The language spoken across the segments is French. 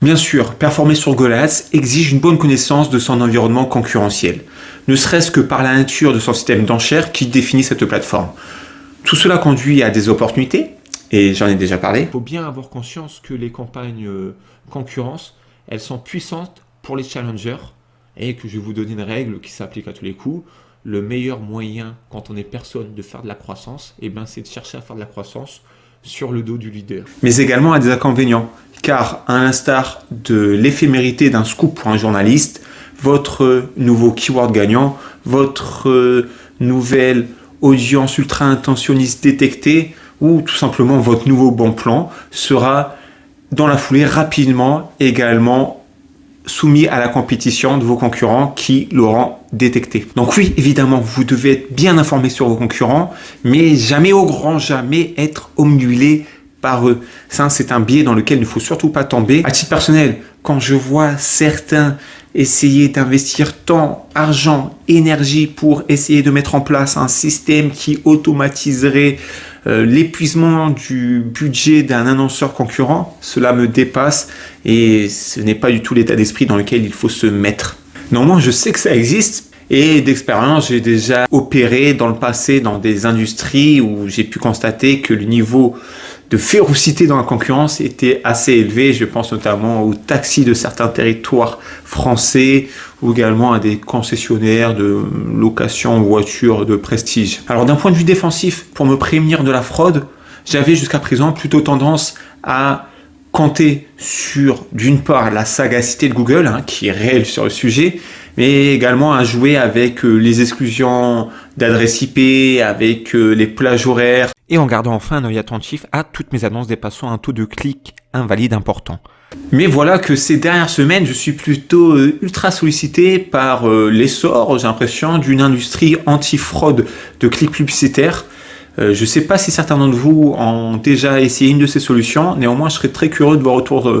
Bien sûr, performer sur Google Ads exige une bonne connaissance de son environnement concurrentiel, ne serait-ce que par la nature de son système d'enchères qui définit cette plateforme. Tout cela conduit à des opportunités, et j'en ai déjà parlé. Il faut bien avoir conscience que les campagnes euh, concurrence, elles sont puissantes pour les challengers, et que je vais vous donner une règle qui s'applique à tous les coups. Le meilleur moyen, quand on est personne, de faire de la croissance, eh ben, c'est de chercher à faire de la croissance sur le dos du leader. Mais également à des inconvénients, car à l'instar de l'éphémérité d'un scoop pour un journaliste, votre nouveau keyword gagnant, votre euh, nouvelle audience ultra intentionniste détectée, ou tout simplement votre nouveau bon plan sera dans la foulée rapidement également soumis à la compétition de vos concurrents qui l'auront détecté. Donc oui, évidemment, vous devez être bien informé sur vos concurrents, mais jamais au grand jamais être omnulé par eux. Ça, c'est un biais dans lequel il ne faut surtout pas tomber. À titre personnel, quand je vois certains essayer d'investir tant argent, énergie pour essayer de mettre en place un système qui automatiserait euh, l'épuisement du budget d'un annonceur concurrent, cela me dépasse et ce n'est pas du tout l'état d'esprit dans lequel il faut se mettre. Normalement, je sais que ça existe et d'expérience, j'ai déjà opéré dans le passé dans des industries où j'ai pu constater que le niveau de férocité dans la concurrence était assez élevé. Je pense notamment aux taxis de certains territoires français ou également à des concessionnaires de location voitures de prestige. Alors d'un point de vue défensif, pour me prévenir de la fraude, j'avais jusqu'à présent plutôt tendance à compter sur d'une part la sagacité de Google, hein, qui est réelle sur le sujet, mais également à jouer avec euh, les exclusions d'adresse IP, avec euh, les plages horaires, et en gardant enfin un œil attentif à toutes mes annonces dépassant un taux de clic invalide important. Mais voilà que ces dernières semaines, je suis plutôt euh, ultra sollicité par l'essor, j'ai l'impression, d'une industrie anti-fraude de clics publicitaires. je ne sais pas si certains d'entre vous ont déjà essayé une de ces solutions, néanmoins je serais très curieux de vos retours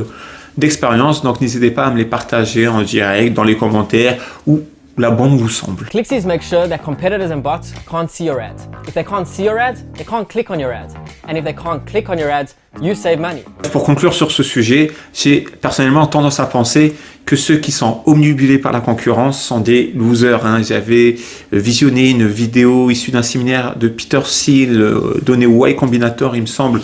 d'expérience, donc n'hésitez pas à me les partager en direct, dans les commentaires ou la bombe vous semble. ClickSeeds make sure that competitors and bots can't see your ads. If they can't see your ads, they can't click on your ads. And if they can't click on your ads, you save money. Pour conclure sur ce sujet, j'ai personnellement tendance à penser que ceux qui sont omnibulés par la concurrence sont des losers. Hein. J'avais visionné une vidéo issue d'un séminaire de Peter Thiel euh, donné au Y Combinator, il me semble.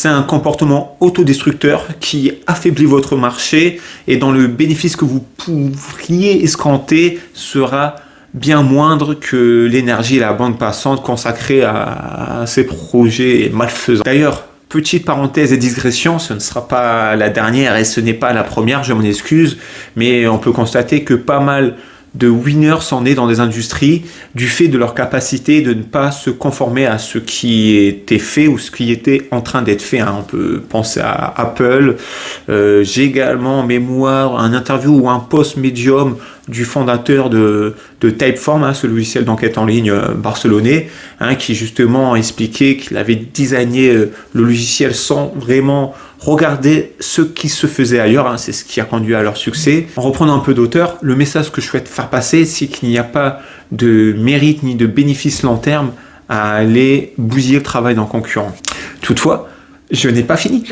C'est un comportement autodestructeur qui affaiblit votre marché et dont le bénéfice que vous pourriez escompter sera bien moindre que l'énergie et la bande passante consacrée à, ces projets malfaisants. D'ailleurs, petite parenthèse et digression, ce ne sera pas la dernière et ce n'est pas la première, je m'en excuse, mais on peut constater que pas mal de winners s'en est dans des industries du fait de leur capacité de ne pas se conformer à ce qui était fait ou ce qui était en train d'être fait. Hein. On peut penser à Apple. Euh, j'ai également en mémoire un interview ou un post médium du fondateur de, de Typeform, hein, ce logiciel d'enquête en ligne euh, barcelonais, hein, qui justement expliquait qu'il avait designé euh, le logiciel sans vraiment regarder ce qui se faisait ailleurs, hein, c'est ce qui a conduit à leur succès. En reprenant un peu d'auteur, le message que je souhaite faire passer, c'est qu'il n'y a pas de mérite ni de bénéfice long terme à aller bousiller le travail d'un concurrent. Toutefois, je n'ai pas fini.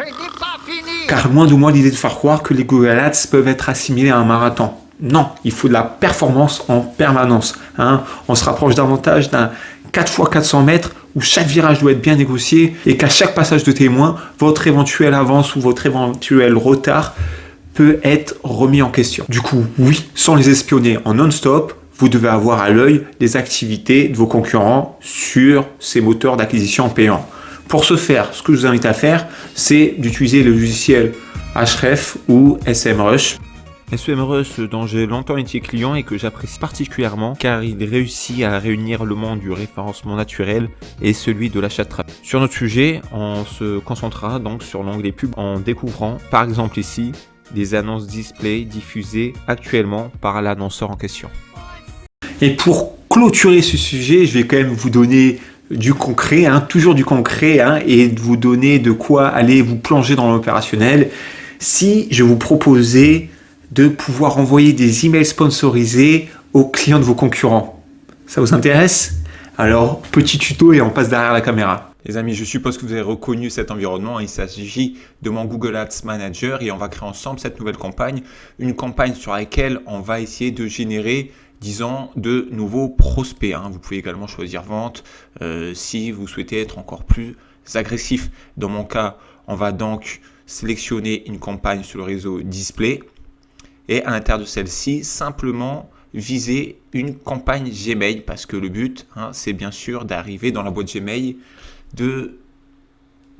Car loin de moi l'idée de faire croire que les Google Ads peuvent être assimilés à un marathon. Non, il faut de la performance en permanence. Hein. On se rapproche davantage d'un 4 x 400 mètres où chaque virage doit être bien négocié et qu'à chaque passage de témoin, votre éventuelle avance ou votre éventuel retard peut être remis en question. Du coup, oui, sans les espionner en non-stop, vous devez avoir à l'œil les activités de vos concurrents sur ces moteurs d'acquisition payants. Pour ce faire, ce que je vous invite à faire, c'est d'utiliser le logiciel Href ou SMrush SEMrush dont j'ai longtemps été client et que j'apprécie particulièrement car il réussit à réunir le monde du référencement naturel et celui de l'achat de trafic. Sur notre sujet, on se concentrera donc sur l'onglet pub en découvrant par exemple ici des annonces display diffusées actuellement par l'annonceur en question. Et pour clôturer ce sujet, je vais quand même vous donner du concret, hein, toujours du concret, hein, et vous donner de quoi aller vous plonger dans l'opérationnel. Si je vous proposais de pouvoir envoyer des emails sponsorisés aux clients de vos concurrents. Ça vous intéresse? Alors, petit tuto et on passe derrière la caméra. Les amis, je suppose que vous avez reconnu cet environnement. Il s'agit de mon Google Ads Manager et on va créer ensemble cette nouvelle campagne. Une campagne sur laquelle on va essayer de générer disons, de nouveaux prospects. Hein. Vous pouvez également choisir vente euh, si vous souhaitez être encore plus agressif. Dans mon cas, on va donc sélectionner une campagne sur le réseau display et à l'intérieur de celle-ci, simplement viser une campagne Gmail parce que le but, hein, c'est bien sûr d'arriver dans la boîte Gmail de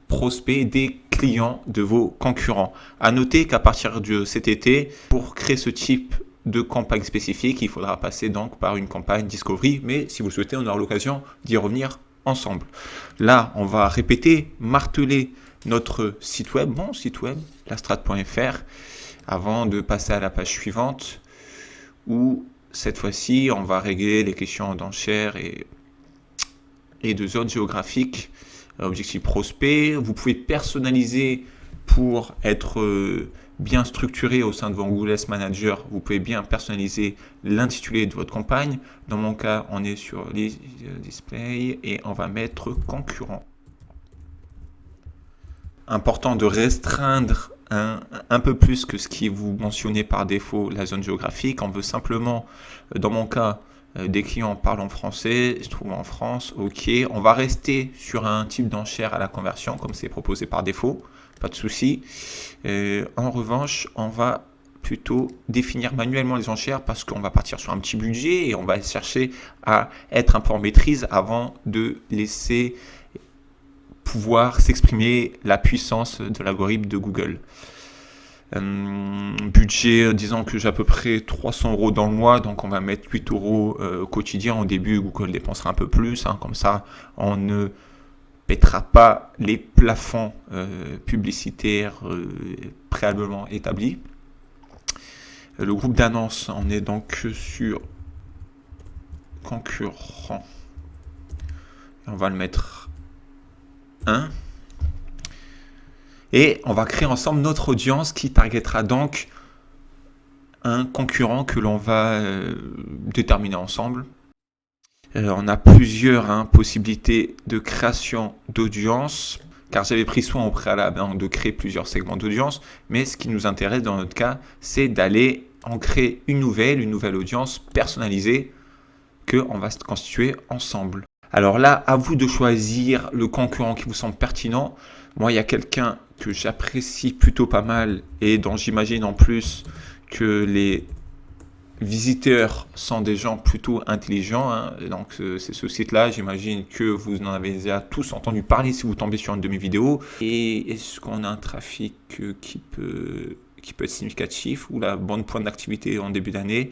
prospects des clients de vos concurrents. À noter qu'à partir de cet été, pour créer ce type de campagne spécifique, il faudra passer donc par une campagne Discovery, mais si vous le souhaitez, on aura l'occasion d'y revenir ensemble. Là, on va répéter, marteler notre site web, mon site web, lastrat.fr, avant de passer à la page suivante, où cette fois-ci, on va régler les questions d'enchères et, et de zones géographiques, objectif prospect. Vous pouvez personnaliser pour être euh, bien structuré au sein de Ads Manager, vous pouvez bien personnaliser l'intitulé de votre campagne. Dans mon cas, on est sur les euh, displays et on va mettre concurrent. Important de restreindre un, peu plus que ce qui vous mentionnez par défaut la zone géographique. On veut simplement, euh, dans mon cas, euh, des clients parlant français, se trouvent en France, ok. On va rester sur un type d'enchère à la conversion comme c'est proposé par défaut pas de souci. Euh, en revanche, on va plutôt définir manuellement les enchères parce qu'on va partir sur un petit budget et on va chercher à être un peu en maîtrise avant de laisser pouvoir s'exprimer la puissance de l'algorithme de Google. Euh, budget, disons que j'ai à peu près 300 euros dans le mois, donc on va mettre 8 euros euh, quotidien. Au début, Google dépensera un peu plus, hein, comme ça on ne pètera pas les plafonds euh, publicitaires euh, préalablement établis. Le groupe d'annonces, on est donc sur concurrent. On va le mettre 1. Et on va créer ensemble notre audience qui targetera donc un concurrent que l'on va euh, déterminer ensemble. Euh, on a plusieurs hein, possibilités de création d'audience, car j'avais pris soin au préalable hein, de créer plusieurs segments d'audience, mais ce qui nous intéresse dans notre cas, c'est d'aller en créer une nouvelle, une nouvelle audience personnalisée que on va se constituer ensemble. Alors là, à vous de choisir le concurrent qui vous semble pertinent. Moi, il y a quelqu'un que j'apprécie plutôt pas mal et dont j'imagine en plus que les visiteurs sont des gens plutôt intelligents. Hein. Donc, c'est ce site-là. J'imagine que vous en avez déjà tous entendu parler si vous tombez sur une de mes vidéos. Et est-ce qu'on a un trafic euh, qui peut, être significatif ou la bonne pointe d'activité en début d'année?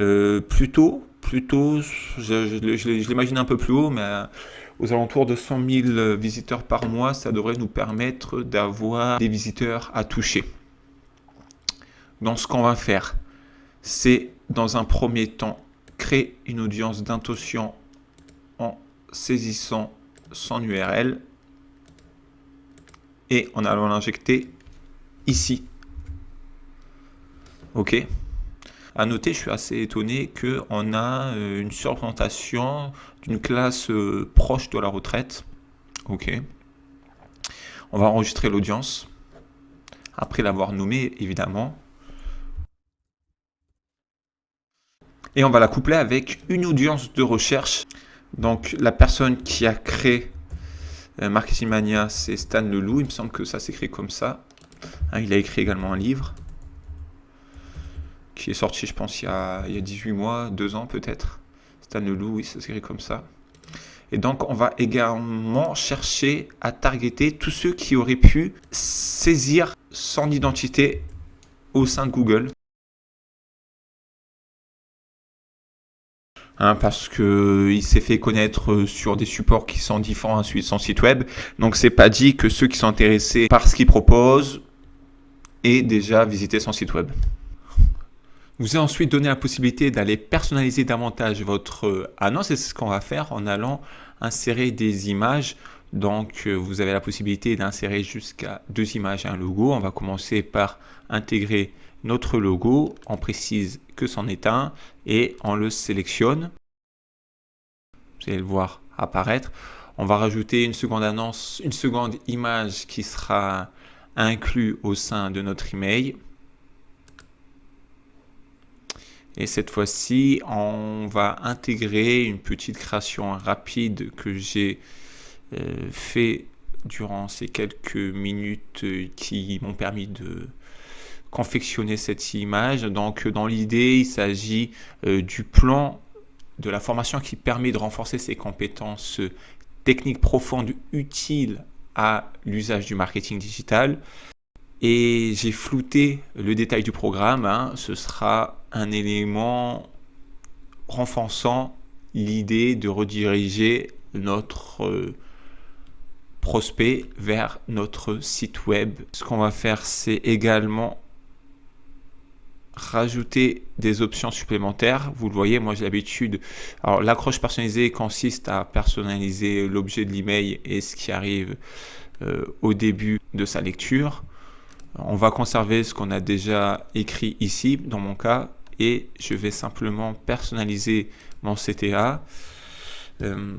Euh, Plutôt, plutôt, je, l'imagine un peu plus haut, mais euh, aux alentours de 100 000 visiteurs par mois, ça devrait nous permettre d'avoir des visiteurs à toucher. Donc, ce qu'on va faire, c'est dans un premier temps créer une audience d'intention en saisissant son URL et en allant l'injecter ici. Ok? À noter, je suis assez étonné qu'on a euh, une surprésentation d'une classe euh, proche de la retraite. Ok. On va enregistrer l'audience. Après l'avoir nommé, évidemment. et on va la coupler avec une audience de recherche. Donc la personne qui a créé euh, Marketing Mania, c'est Stan Leloup. Il me semble que ça s'écrit comme ça. Hein, il a écrit également un livre qui est sorti, je pense, il y a, il y a 18 mois, 2 ans peut-être. Stan Leloup, oui, ça s'écrit comme ça. Et donc, on va également chercher à targeter tous ceux qui auraient pu saisir son identité au sein de Google. Hein, parce que il s'est fait connaître sur des supports qui sont différents à son site web. Donc c'est pas dit que ceux qui sont intéressés par ce qu'il propose aient déjà visité son site web. Vous avez ensuite donné la possibilité d'aller personnaliser davantage votre annonce. C'est ce qu'on va faire en allant insérer des images. Donc vous avez la possibilité d'insérer jusqu'à deux images et un logo. On va commencer par intégrer notre logo, on précise que c'en est un et on le sélectionne. Vous allez le voir apparaître. On va rajouter une seconde annonce, une seconde image qui sera inclue au sein de notre email. Et cette fois-ci, on va intégrer une petite création rapide que j'ai euh, fait durant ces quelques minutes euh, qui m'ont permis de confectionner cette image. Donc dans l'idée, il s'agit euh, du plan de la formation qui permet de renforcer ses compétences techniques profondes utiles à l'usage du marketing digital. Et j'ai flouté le détail du programme. Hein. Ce sera un élément renforçant l'idée de rediriger notre euh, prospect vers notre site web. Ce qu'on va faire, c'est également rajouter des options supplémentaires. Vous le voyez, moi j'ai l'habitude. Alors l'accroche personnalisée consiste à personnaliser l'objet de l'email et ce qui arrive euh, au début de sa lecture. On va conserver ce qu'on a déjà écrit ici, dans mon cas, et je vais simplement personnaliser mon CTA. Euh,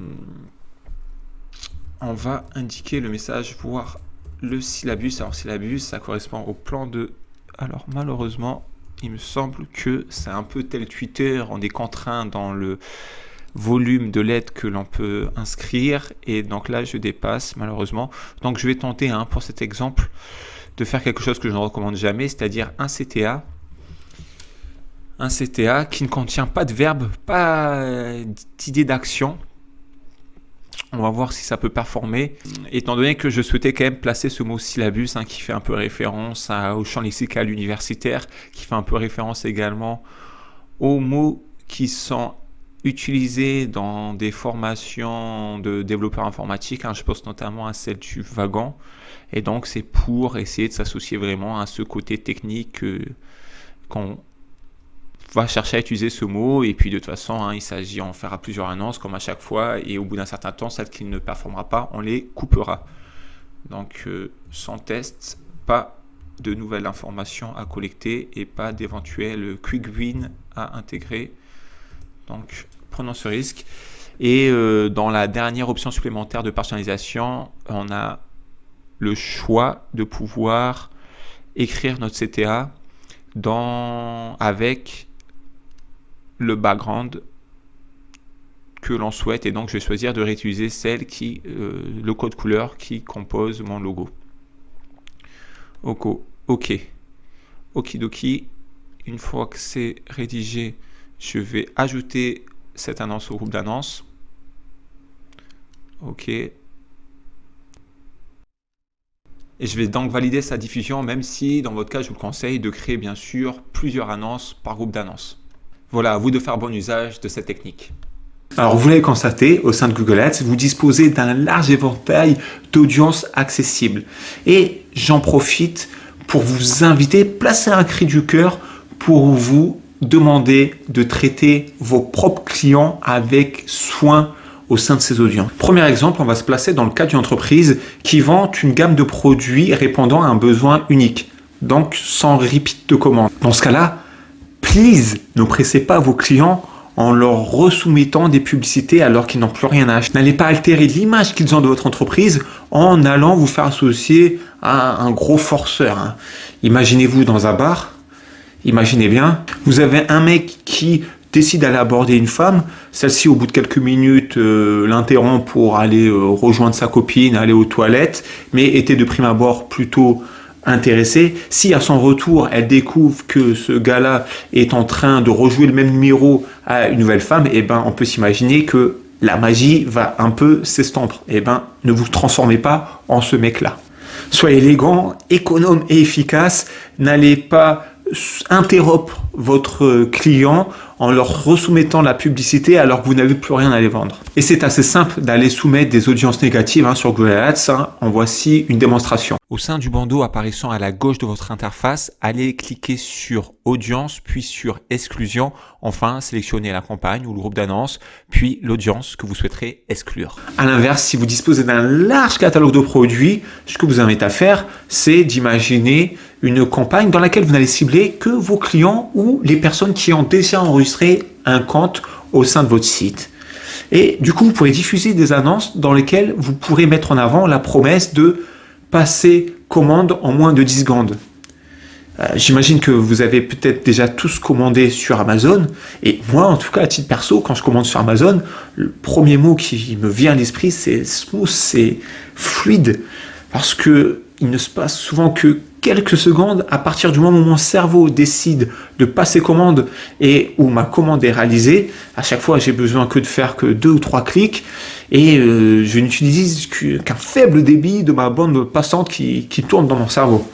on va indiquer le message, voir le syllabus. Alors syllabus, ça correspond au plan de... Alors malheureusement, il me semble que c'est un peu tel Twitter, on est contraint dans le volume de lettres que l'on peut inscrire. Et donc là je dépasse malheureusement. Donc je vais tenter hein, pour cet exemple de faire quelque chose que je ne recommande jamais c'est à dire un CTA un CTA qui ne contient pas de verbe pas d'idée d'action on va voir si ça peut performer. Étant donné que je souhaitais quand même placer ce mot syllabus hein, qui fait un peu référence au champ lexical universitaire, qui fait un peu référence également aux mots qui sont utilisés dans des formations de développeurs informatiques. Hein. je pense notamment à celle du wagon. Et donc c'est pour essayer de s'associer vraiment à ce côté technique euh, qu'on va chercher à utiliser ce mot. Et puis de toute façon hein, il s'agit en à plusieurs annonces comme à chaque fois. Et au bout d'un certain temps celles qui ne performera pas on les coupera. Donc euh, sans test pas de nouvelles informations à collecter et pas d'éventuels quick win à intégrer. Donc prenons ce risque. Et euh, dans la dernière option supplémentaire de personnalisation on a le choix de pouvoir écrire notre CTA dans, avec le background que l'on souhaite et donc je vais choisir de réutiliser celle qui, euh, le code couleur qui compose mon logo. Ok, ok, okidoki. Une fois que c'est rédigé, je vais ajouter cette annonce au groupe d'annonces. Ok. Et je vais donc valider sa diffusion, même si dans votre cas, je vous conseille de créer bien sûr plusieurs annonces par groupe d'annonces. Voilà, à vous de faire bon usage de cette technique. Alors, vous l'avez constaté, au sein de Google Ads, vous disposez d'un large éventail d'audience accessibles. Et j'en profite pour vous inviter, placer un cri du cœur pour vous demander de traiter vos propres clients avec soin au sein de ces audiences. Premier exemple, on va se placer dans le cas d'une entreprise qui vend une gamme de produits répondant à un besoin unique, donc sans repeat de commande. Dans ce cas-là, please, ne pressez pas vos clients en leur resoumettant des publicités alors qu'ils n'ont plus rien à acheter. N'allez pas altérer l'image qu'ils ont de votre entreprise en allant vous faire associer à un gros forceur. Hein. Imaginez-vous dans un bar, imaginez bien, vous avez un mec qui décide d'aller aborder une femme, celle-ci au bout de quelques minutes euh, l'interrompt pour aller euh, rejoindre sa copine, aller aux toilettes, mais était de prime abord plutôt intéressée. Si à son retour, elle découvre que ce gars-là est en train de rejouer le même numéro à une nouvelle femme, eh ben, on peut s'imaginer que la magie va un peu s'estomper. Eh ben, ne vous transformez pas en ce mec-là. Soyez élégant, économe et efficace. N'allez pas interrompre votre client en leur resoumettant la publicité alors que vous n'avez plus rien à les vendre. Et c'est assez simple d'aller soumettre des audiences négatives hein, sur Google Ads. Hein. En voici une démonstration. Au sein du bandeau apparaissant à la gauche de votre interface, allez cliquer sur Audience, puis sur Exclusion. Enfin, sélectionnez la campagne ou le groupe d'annonces, puis l'audience que vous souhaiterez exclure. À l'inverse, si vous disposez d'un large catalogue de produits, ce que vous invite à faire, c'est d'imaginer une campagne dans laquelle vous n'allez cibler que vos clients ou les personnes qui ont déjà enregistré un compte au sein de votre site. Et du coup, vous pourrez diffuser des annonces dans lesquelles vous pourrez mettre en avant la promesse de passer commande en moins de 10 secondes. Euh, j'imagine que vous avez peut-être déjà tous commandé sur Amazon. Et moi, en tout cas, à titre perso, quand je commande sur Amazon, le premier mot qui me vient à l'esprit, c'est smooth, c'est fluide. Parce que il ne se passe souvent que quelques secondes à partir du moment où mon cerveau décide de passer commande et où ma commande est réalisée. À chaque fois, j'ai besoin que de faire que deux ou trois clics et euh, je n'utilise qu'un faible débit de ma bande passante qui, tourne dans mon cerveau.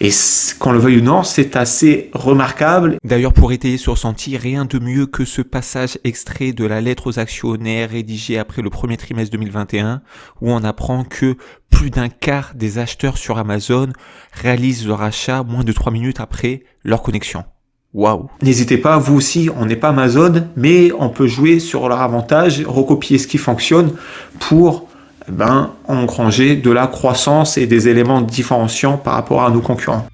Et qu'on le veuille ou non, c'est assez remarquable. D'ailleurs, pour étayer ce ressenti, rien de mieux que ce passage extrait de la lettre aux actionnaires rédigée après le premier trimestre 2021, où on apprend que plus d'un quart des acheteurs sur Amazon réalisent leur achat moins de 3 minutes après leur connexion. Waouh N'hésitez pas, vous aussi, on n'est pas Amazon, mais on peut jouer sur leur avantage, recopier ce qui fonctionne pour eh ben, engranger de la croissance et des éléments différenciants par rapport à nos concurrents.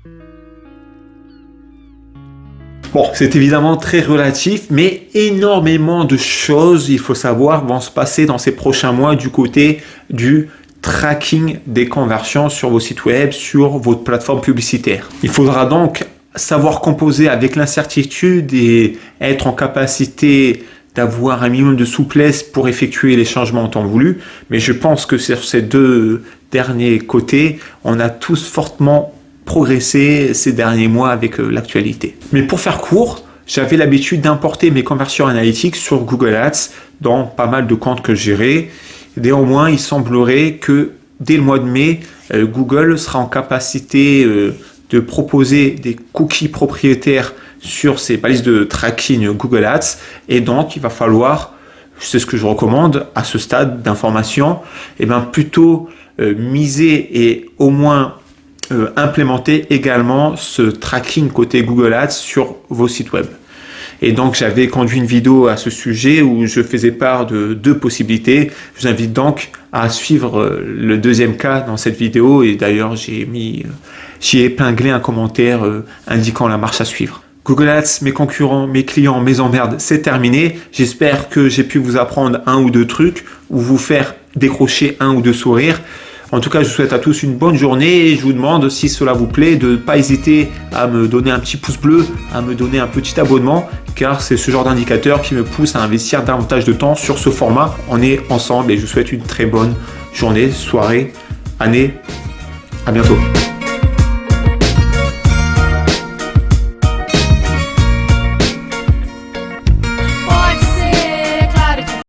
Bon, c'est évidemment très relatif, mais énormément de choses, il faut savoir, vont se passer dans ces prochains mois du côté du tracking des conversions sur vos sites web, sur votre plateforme publicitaire. Il faudra donc savoir composer avec l'incertitude et être en capacité d'avoir un minimum de souplesse pour effectuer les changements en temps voulu. Mais je pense que sur ces deux derniers côtés, on a tous fortement progressé ces derniers mois avec euh, l'actualité. Mais pour faire court, j'avais l'habitude d'importer mes conversions analytiques sur Google Ads dans pas mal de comptes que je. Néanmoins, il semblerait que dès le mois de mai, euh, Google sera en capacité euh, de proposer des cookies propriétaires sur ces balises de tracking Google Ads. Et donc, il va falloir, c'est ce que je recommande à ce stade d'information, et eh bien plutôt euh, miser et au moins implémenter également ce tracking côté Google Ads sur vos sites web. Et donc, j'avais conduit une vidéo à ce sujet où je faisais part de deux possibilités. Je vous invite donc à suivre euh, le deuxième cas dans cette vidéo. Et d'ailleurs, j'ai mis, j'ai épinglé un commentaire indiquant la marche à suivre. Google Ads, mes concurrents, mes clients, mes emmerdes, c'est terminé. J'espère que j'ai pu vous apprendre un ou deux trucs ou vous faire décrocher un ou deux sourires. En tout cas, je vous souhaite à tous une bonne journée et je vous demande, si cela vous plaît, de ne pas hésiter à me donner un petit pouce bleu, à me donner un petit abonnement, car c'est ce genre d'indicateur qui me pousse à investir davantage de temps sur ce format. On est ensemble et je vous souhaite une très bonne journée, soirée, année. À bientôt.